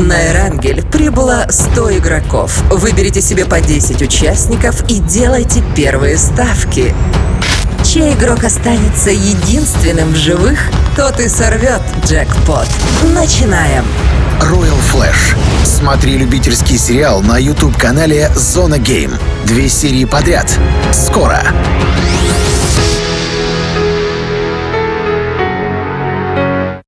На Эрангель прибыло 100 игроков. Выберите себе по 10 участников и делайте первые ставки. Чей игрок останется единственным в живых, тот и сорвет джекпот. Начинаем! Royal Flash. Смотри любительский сериал на YouTube-канале Зона Гейм. Две серии подряд. Скоро.